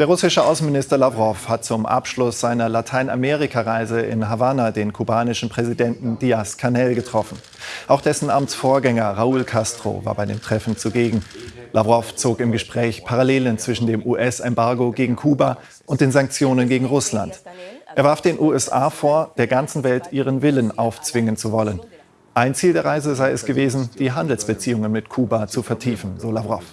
Der russische Außenminister Lavrov hat zum Abschluss seiner Lateinamerika-Reise in Havanna den kubanischen Präsidenten Díaz-Canel getroffen. Auch dessen Amtsvorgänger Raúl Castro war bei dem Treffen zugegen. Lavrov zog im Gespräch Parallelen zwischen dem US-Embargo gegen Kuba und den Sanktionen gegen Russland. Er warf den USA vor, der ganzen Welt ihren Willen aufzwingen zu wollen. Ein Ziel der Reise sei es gewesen, die Handelsbeziehungen mit Kuba zu vertiefen, so Lavrov.